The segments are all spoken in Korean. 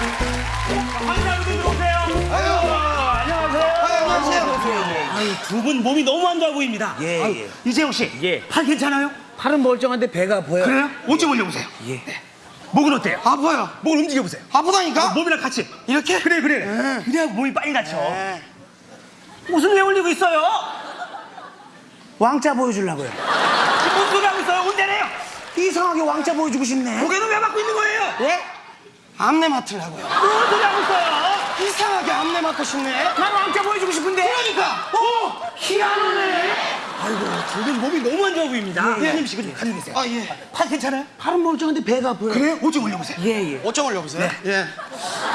환자분들 들어오세요. 안녕하세요. 아유, 두 분 몸이 너무 안 좋아 보입니다. 예, 아유, 예. 이재용 씨, 예. 팔 괜찮아요? 팔은 멀쩡한데 배가 아파요. 그래요? 옷 좀 올려보세요. 예. 목은 어때요? 아파요. 목을 움직여보세요. 아프다니까? 몸이랑 같이. 이렇게? 그래, 그래. 그래야 몸이 빨리 낫죠. 네. 옷을 왜 올리고 있어요? 왕자 보여주려고요. 지금 무슨 소리 하고 있어요? 운대네요. 이상하게 왕자 보여주고 싶네. 고개는 왜 막고 있는 거예요? 예? 암내 맡으려고요. 무슨 소리 하고 있어요? 이상하게 암내 맡고 싶네. 난 왕자 보여주고 싶은데. 그러니까. 오! 희한하네. 아이고, 두분 몸이 너무 안 좋아 보입니다. 회장님 씨, 좀 가지고 계세요. 아 예. 팔 괜찮아요? 팔은 멀쩡한데 배가 아파요. 그래요? 옷 좀 올려보세요. 예, 예. 어쩜 올려보세요. 예.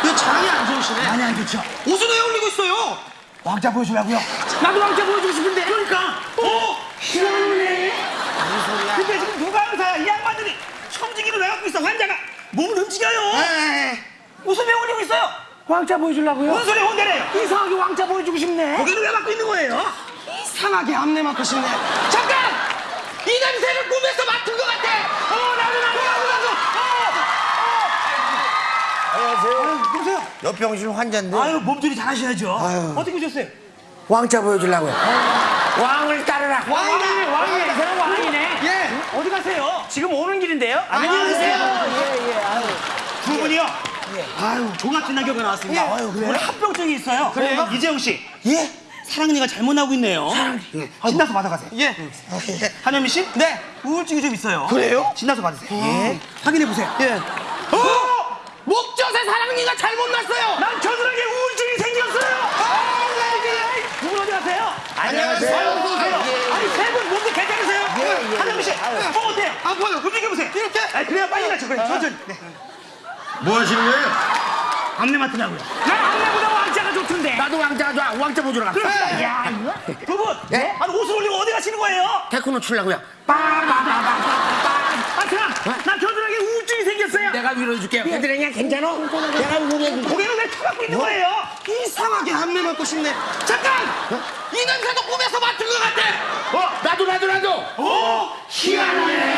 이 장이 안 좋으시네. 많이 안 좋죠? 옷을 왜 올리고 있어요? 왕자 보여주려고요. 나도 왕자 보여주고 싶은데. 그러니까. 오! 희한하네. 무슨 소리야? 근데 지금 누가 의사야? 이 양반들이 청지기를 왜 갖고 있어? 환자가 몸을 움직여요. 에 옷을 왜 올리고 있어요? 왕자 보여주려고요. 무슨 소리 혼내래요? 이상하게 왕자 보여주고 싶네. 고개를 왜 갖고 있는 거예요? 이상하게 암내 맡고 싶네. 잠깐! 이 냄새를 꿈에서 맡은 것 같아. 어, 나도, 나도, 나도, 나도. 안녕하세요. 누구세요? 여평실 환자인데 아유, 몸조리 잘하셔야죠. 어떻게 오셨어요? 왕자 보여주려고요. 왕을 따르라. 왕이네, 왕이네. 이 사람 왕이네. 예. 가세요? 지금 오는 길인데요. 안녕하세요. 두 분이요. 아유, 종합진 낙엽가 나왔습니다. 예. 아유, 그래요? 오늘 합병증이 있어요. 그래요? 이재용 씨, 예. 사랑니가 잘못 나고 있네요. 예. 신나서 받아가세요. 예. 한현미 씨? 네. 우울증이 좀 있어요. 그래요? 신나서 받으세요. 예. 확인해 보세요. 예. 어! 목젖에 사랑니가 잘못 났어요. 난 겨드랑이에 우울증이 생겼어요. 두분 어디 가세요? 안녕하세요. 아유, 어서 오세요. 예, 예. 아니 세분 몸도 괜찮으세요? 예, 예, 예. 뭐? 아파요. 움직여 보세요. 이렇게? 아, 그래야 빨리 낫죠. 그래, 천천히. 네. 뭐 하시는 거예요? 안내 맡으라고요. 난 안내보다 왕자가 좋던데. 나도 왕자 좋아. 왕자 보여주러 갔어. 그렇습니다. 야, 두 분, 예? 아니 옷을 올리고 어디 가시는 거예요? 테크노 추려고요. 아, 그럼 나 겨드랑이에 우울증이 생겼어요. 내가 위로해줄게요. 걔들이냐 괜찮아? 내가 위로해줄게. 고개를 왜 쳐갖고 있는 거예요? 이상하게 암내 맡고 싶네. 잠깐! 이 냄새도 꿈에서 맡은 것 같아. 어, 나도 나도 나도. 오, 희한하네.